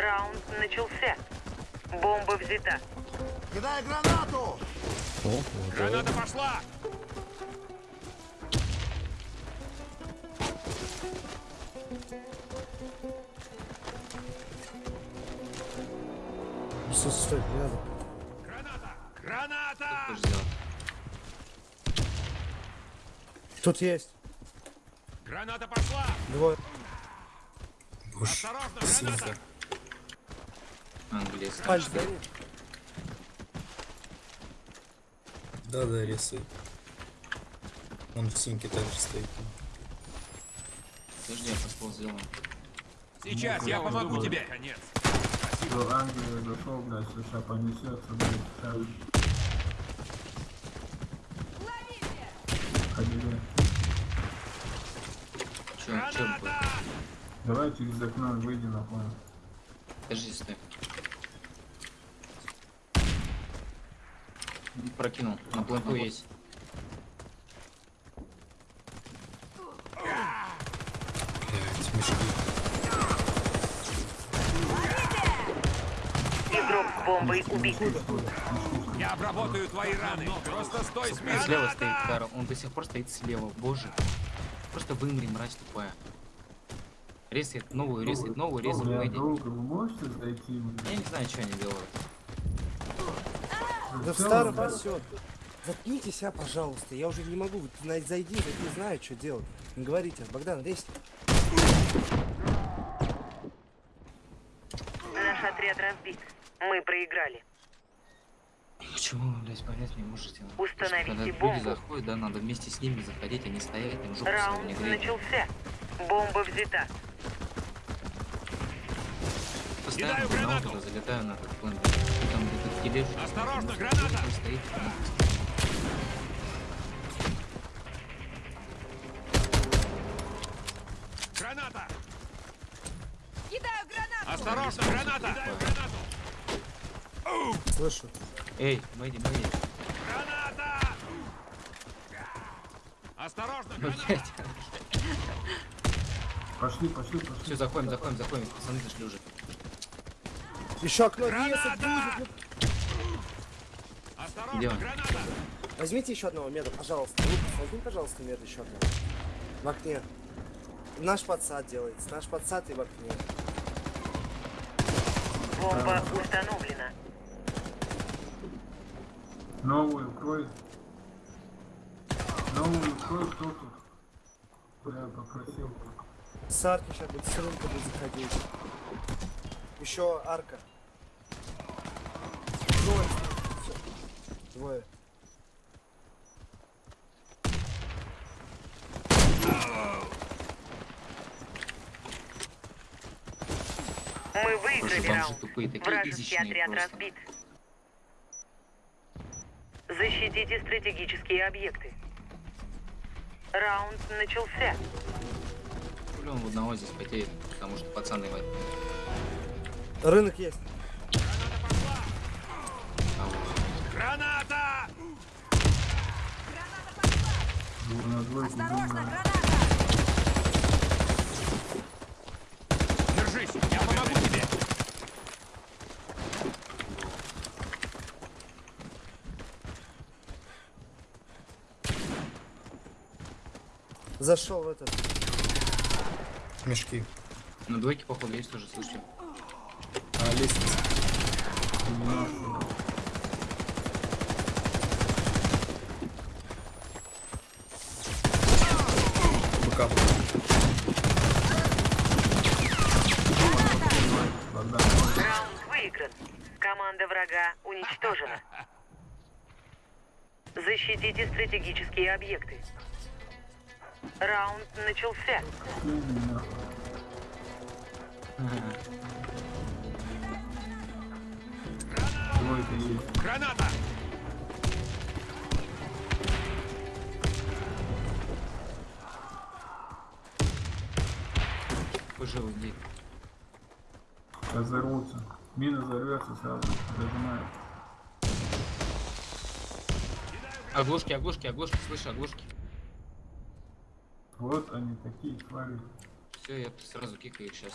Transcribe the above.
Раунд начался. Бомба взята. Кидай гранату! О. Граната пошла! Что, стой, не надо. Граната! Граната! Тут есть. Граната пошла! Двое. Осторожно, граната! Английский. Пальцы. Да, да, рисует. Он в синке также стоит. Подожди, я подпол сделаю. Сейчас я помогу тебе! Конец! До Англии дошел, блядь, США понесется, блядь, сейчас. Ходили. Чё, чё будет? Граната! Давай через окно выйди на план. Подожди, стой. Прокинул. На планку есть. Блять, мешки. Игрок с бомбой убит. Я обработаю твои раны! Просто стой смирно! Слева стоит Карл. Он до сих пор стоит слева. Боже. Просто вымри, мразь тупая. Резает новую, резает новую, вы можете зайти, Я не знаю, что они делают. Да в старом пасет. Заткнитесь, а, пожалуйста. Я уже не могу. Вот на- Зайди, я не знаю, что делать. Не говорите. Богдан, лезь. Наш отряд разбит. Мы проиграли. Почему вы, блядь, понять не можете? Установите Когда люди бомбу. заходят, да, надо вместе с ними заходить, а не стоять, им жопу Раунд начался. Бомба взята. На гранату. туда залетаю на этот план. Где-то тележь. Осторожно, граната! Стоит. Граната! Кидаю гранату! Осторожно, граната! Кидаю гранату! Слышу. Эй, Мэйди, Мэйди. Граната! Осторожно, граната! Пошли, пошли, пошли. Все, заходим, заходим, заходим. Пацаны зашли уже. Еще окно Граната! Осторожно, Где он? Возьмите еще одного меда, пожалуйста. Лукас, возьми, пожалуйста, мед еще одного. В окне. Наш подсад делается. Наш подсад и в окне. Бомба установлена. Новую крой. Новую крой, кто тут? Бля, попросил. С арки сейчас будет, с рынка будет заходить. Еще арка. Двое. Двое. Мы выиграли раунд. тупые, Вражеский отряд просто. разбит. Защитите стратегические объекты. Раунд начался. Он в одного здесь потеет, потому что пацаны в Рынок есть. Граната! На двойку Осторожно, граната! Держись, я помогу тебе! Зашел в этот. Мешки. На двойке, походу, есть тоже, слушайте. А, лестница. Богдан, Раунд выигран. Команда врага уничтожена. Защитите стратегические объекты. Раунд начался. Граната! Пожалуй, иди. Сейчас взорвутся. Мина взорвется сразу. Зажимает. Оглушки, оглушки, оглушки, слышу, оглушки. Вот они такие твари. Все, я сразу кикаю сейчас.